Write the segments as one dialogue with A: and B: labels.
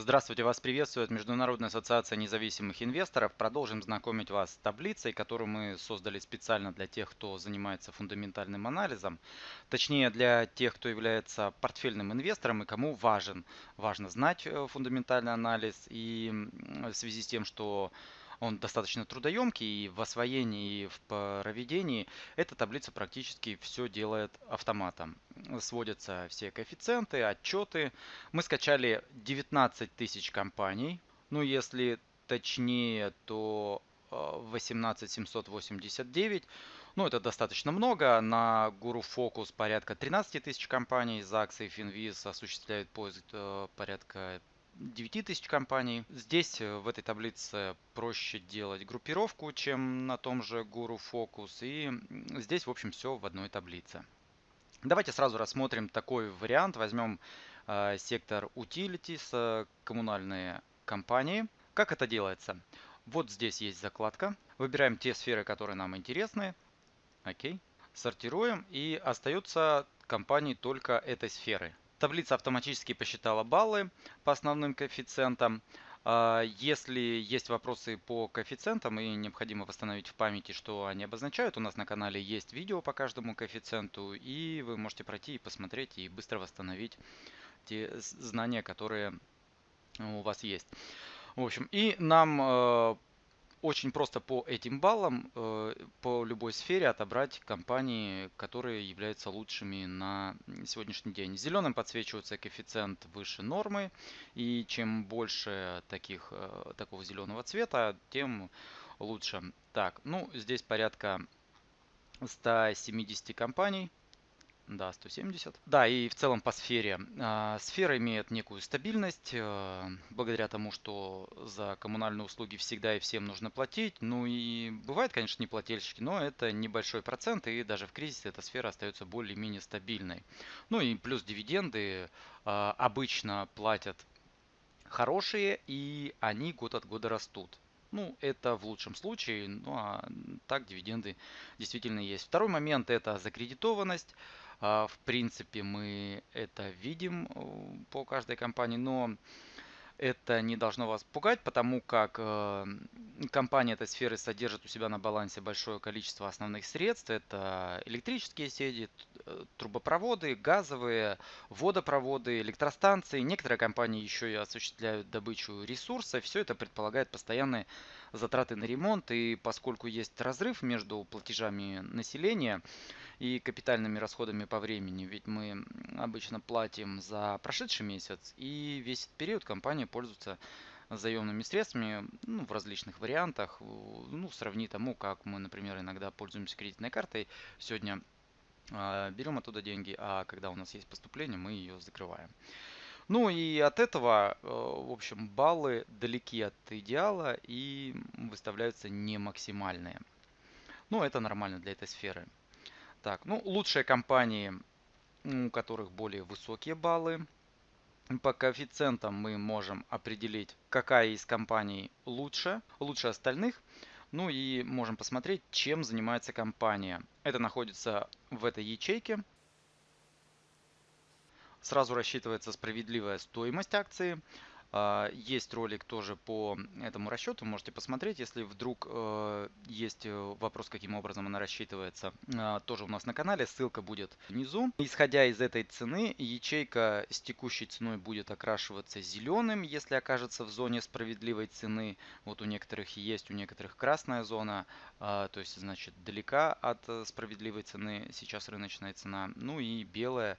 A: Здравствуйте, вас приветствует Международная ассоциация независимых инвесторов. Продолжим знакомить вас с таблицей, которую мы создали специально для тех, кто занимается фундаментальным анализом. Точнее, для тех, кто является портфельным инвестором и кому важен, важно знать э, фундаментальный анализ. И в связи с тем, что он достаточно трудоемкий и в освоении, и в проведении. Эта таблица практически все делает автоматом. Сводятся все коэффициенты, отчеты. Мы скачали 19 тысяч компаний. Ну, если точнее, то 18789. Э, ну, это достаточно много. На Guru Focus порядка 13 тысяч компаний. ZAX и Finviz осуществляют поиск э, порядка 9 тысяч компаний. Здесь э, в этой таблице проще делать группировку, чем на том же Guru Focus. И здесь, в общем, все в одной таблице. Давайте сразу рассмотрим такой вариант. Возьмем э, сектор Utilities, э, коммунальные компании. Как это делается? Вот здесь есть закладка. Выбираем те сферы, которые нам интересны. Окей. Сортируем. И остаются компании только этой сферы. Таблица автоматически посчитала баллы по основным коэффициентам. А, если есть вопросы по коэффициентам и необходимо восстановить в памяти, что они обозначают, у нас на канале есть видео по каждому коэффициенту, и вы можете пройти и посмотреть и быстро восстановить те знания, которые у вас есть. В общем, и нам э, очень просто по этим баллам, э, по любой сфере отобрать компании, которые являются лучшими на сегодняшний день. Зеленым подсвечивается коэффициент выше нормы, и чем больше таких, э, такого зеленого цвета, тем лучше. Так, ну здесь порядка 170 компаний. Да, 170. Да, и в целом по сфере. А, сфера имеет некую стабильность, э, благодаря тому, что за коммунальные услуги всегда и всем нужно платить. Ну и бывают, конечно, неплательщики, но это небольшой процент, и даже в кризис эта сфера остается более-менее стабильной. Ну и плюс дивиденды а, обычно платят хорошие, и они год от года растут. Ну, это в лучшем случае, ну а так дивиденды действительно есть. Второй момент это закредитованность. А, в принципе, мы это видим э, по каждой компании, но это не должно вас пугать, потому как э, компания этой сферы содержит у себя на балансе большое количество основных средств. Это электрические сети, трубопроводы, газовые, водопроводы, электростанции. Некоторые компании еще и осуществляют добычу ресурсов. Все это предполагает постоянные затраты на ремонт. И поскольку есть разрыв между платежами населения, и капитальными расходами по времени. Ведь мы обычно платим за прошедший месяц, и весь этот период компания пользуется заемными средствами ну, в различных вариантах. Ну, сравни тому, как мы, например, иногда пользуемся кредитной картой. Сегодня э, берем оттуда деньги, а когда у нас есть поступление, мы ее закрываем. Ну и от этого, э, в общем, баллы далеки от идеала и выставляются не максимальные. Ну, это нормально для этой сферы. Так, ну, лучшие компании, у которых более высокие баллы. По коэффициентам мы можем определить, какая из компаний лучше, лучше остальных. Ну и можем посмотреть, чем занимается компания. Это находится в этой ячейке. Сразу рассчитывается справедливая стоимость акции. А, есть ролик тоже по этому расчету, можете посмотреть, если вдруг э, есть э, вопрос, каким образом она рассчитывается, а, тоже у нас на канале, ссылка будет внизу. Исходя из этой цены, ячейка с текущей ценой будет окрашиваться зеленым, если окажется в зоне справедливой цены. Вот у некоторых есть, у некоторых красная зона, а, то есть значит далека от э, справедливой цены сейчас рыночная цена. Ну и белая,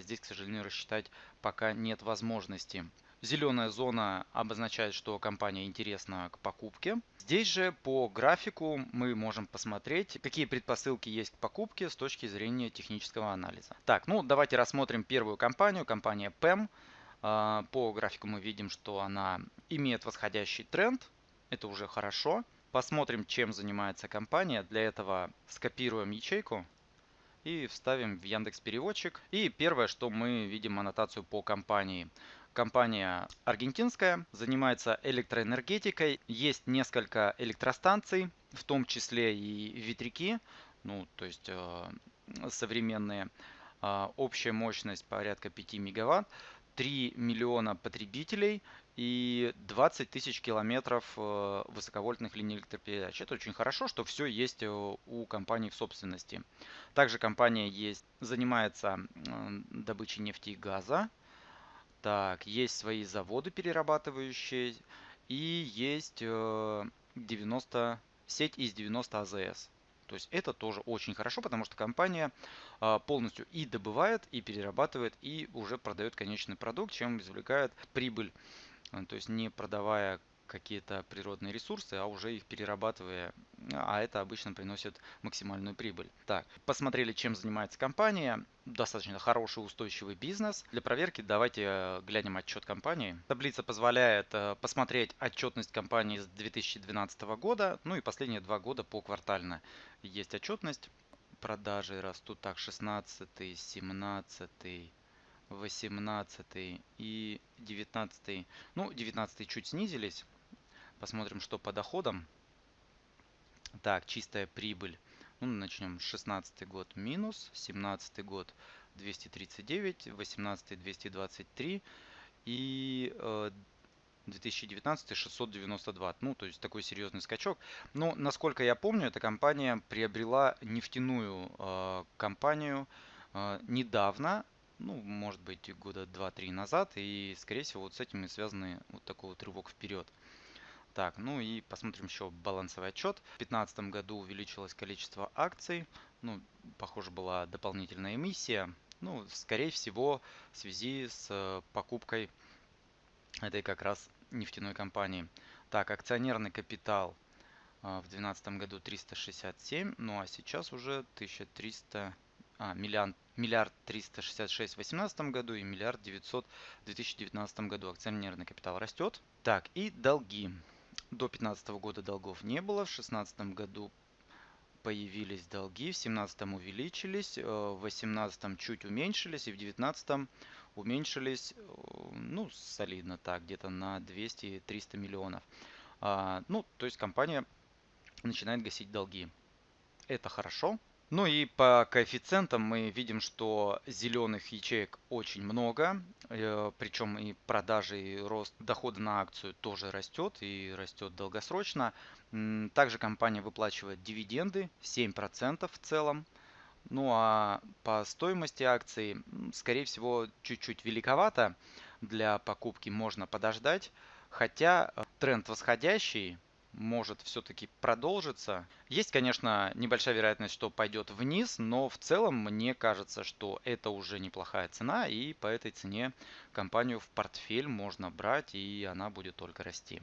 A: здесь, к сожалению, рассчитать пока нет возможности. Зеленая зона обозначает, что компания интересна к покупке. Здесь же по графику мы можем посмотреть, какие предпосылки есть к покупке с точки зрения технического анализа. Так, ну давайте рассмотрим первую компанию, компания PEM. А, по графику мы видим, что она имеет восходящий тренд. Это уже хорошо. Посмотрим, чем занимается компания. Для этого скопируем ячейку и вставим в Яндекс Переводчик. И первое, что мы видим аннотацию по компании. Компания аргентинская, занимается электроэнергетикой. Есть несколько электростанций, в том числе и ветряки, ну, то есть э, современные. Э, общая мощность порядка 5 мегаватт. 3 миллиона потребителей и 20 тысяч километров э, высоковольтных линий электропередач. Это очень хорошо, что все есть э, у компании в собственности. Также компания есть, занимается добычей нефти и газа. Так, есть свои заводы перерабатывающие и есть 90, сеть из 90 АЗС. То есть это тоже очень хорошо, потому что компания а, полностью и добывает, и перерабатывает, и уже продает конечный продукт, чем извлекает прибыль. То есть не продавая какие-то природные ресурсы, а уже их перерабатывая, а это обычно приносит максимальную прибыль. Так, посмотрели, чем занимается компания. Достаточно хороший устойчивый бизнес. Для проверки давайте э, глянем отчет компании. Таблица позволяет э, посмотреть отчетность компании с 2012 года, ну и последние два года по квартально есть отчетность. Продажи растут так 16, 17, 18 и 19. Ну, 19 чуть снизились. Посмотрим, что по доходам. Так, чистая прибыль. Ну, начнем. 16 год минус, 17 год 239, 18 223 и 2019 692. Ну, то есть такой серьезный скачок. Но, насколько я помню, эта компания приобрела нефтяную э, компанию э, недавно, ну, может быть, года 2-3 назад. И, скорее всего, вот с этим и связаны вот такой вот рывок вперед. Так, ну и посмотрим еще балансовый отчет. В 2015 году увеличилось количество акций. Ну, похоже, была дополнительная эмиссия. Ну, скорее всего, в связи с э, покупкой этой как раз нефтяной компании. Так, акционерный капитал э, в 2012 году 367, ну а сейчас уже 1300, а, миллиард, миллиард 366 в 2018 году и миллиард 900 в 2019 году. Акционерный капитал растет. Так, и долги. До 2015 года долгов не было, в 2016 году появились долги, в 2017 увеличились, э, в 2018 чуть уменьшились и в 2019 уменьшились, э, ну, солидно так, где-то на 200-300 миллионов. А, ну, то есть компания начинает гасить долги. Это хорошо, ну и по коэффициентам мы видим, что зеленых ячеек очень много, э, причем и продажи, и рост дохода на акцию тоже растет и растет долгосрочно. Также компания выплачивает дивиденды 7% в целом. Ну а по стоимости акций, скорее всего, чуть-чуть великовато. Для покупки можно подождать. Хотя э, тренд восходящий, может все-таки продолжиться. Есть, конечно, небольшая вероятность, что пойдет вниз, но в целом мне кажется, что это уже неплохая цена, и по этой цене компанию в портфель можно брать, и она будет только расти.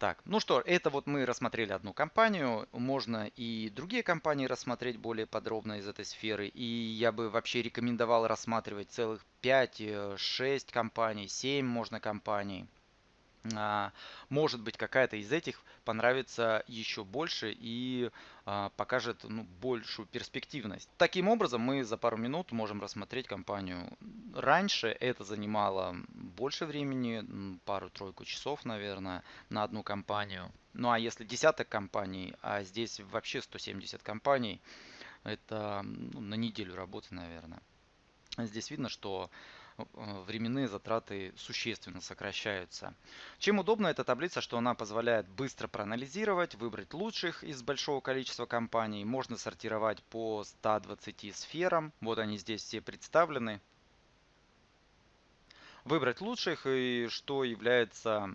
A: Так, ну что, это вот мы рассмотрели одну компанию, можно и другие компании рассмотреть более подробно из этой сферы, и я бы вообще рекомендовал рассматривать целых 5-6 э, компаний, 7 можно компаний. А, может быть какая-то из этих понравится еще больше и а, покажет ну, большую перспективность. Таким образом мы за пару минут можем рассмотреть компанию. Раньше это занимало больше времени, пару-тройку часов, наверное, на одну компанию. Ну а если десяток компаний, а здесь вообще 170 компаний, это ну, на неделю работы, наверное. Здесь видно, что временные затраты существенно сокращаются. Чем удобна эта таблица, что она позволяет быстро проанализировать, выбрать лучших из большого количества компаний. Можно сортировать по 120 сферам. Вот они здесь все представлены. Выбрать лучших и что является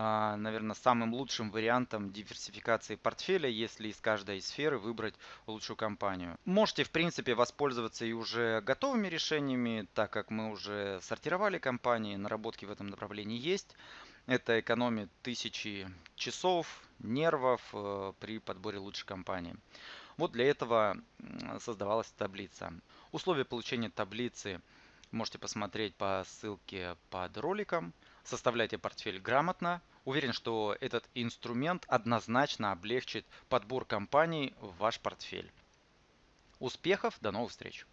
A: наверное, самым лучшим вариантом диверсификации портфеля, если из каждой сферы выбрать лучшую компанию. Можете, в принципе, воспользоваться и уже готовыми решениями, так как мы уже сортировали компании, наработки в этом направлении есть. Это экономит тысячи часов, нервов э, при подборе лучшей компании. Вот для этого создавалась таблица. Условия получения таблицы можете посмотреть по ссылке под роликом. Составляйте портфель грамотно. Уверен, что этот инструмент однозначно облегчит подбор компаний в ваш портфель. Успехов, до новых встреч!